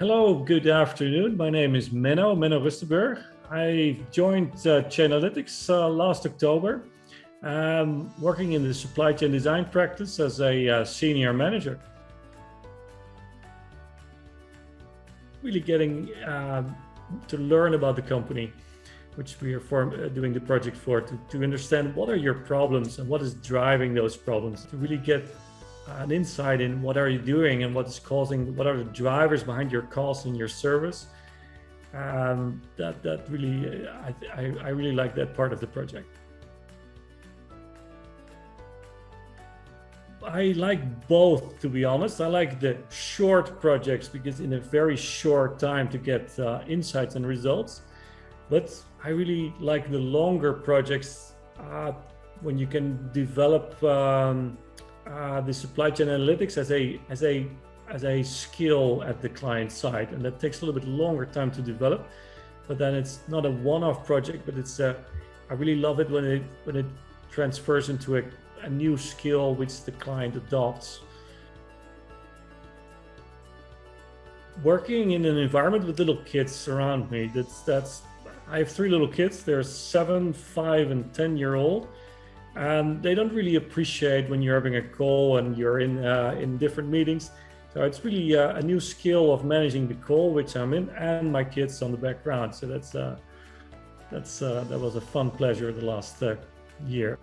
Hello, good afternoon. My name is Menno, Menno Rustenberg. I joined uh, Chainalytics uh, last October, um, working in the supply chain design practice as a uh, senior manager. Really getting um, to learn about the company, which we are form, uh, doing the project for, to, to understand what are your problems and what is driving those problems, to really get an insight in what are you doing and what is causing, what are the drivers behind your costs and your service. Um, that that really, I, I, I really like that part of the project. I like both, to be honest. I like the short projects because in a very short time to get uh, insights and results. But I really like the longer projects uh, when you can develop um, uh, the supply chain analytics as a as a as a skill at the client side, and that takes a little bit longer time to develop. But then it's not a one-off project, but it's a, I really love it when it when it transfers into a, a new skill which the client adopts. Working in an environment with little kids around me, that's that's I have three little kids. They're seven, five, and ten year old and they don't really appreciate when you're having a call and you're in uh, in different meetings. So it's really uh, a new skill of managing the call, which I'm in, and my kids on the background. So that's uh, that's uh, that was a fun pleasure the last uh, year.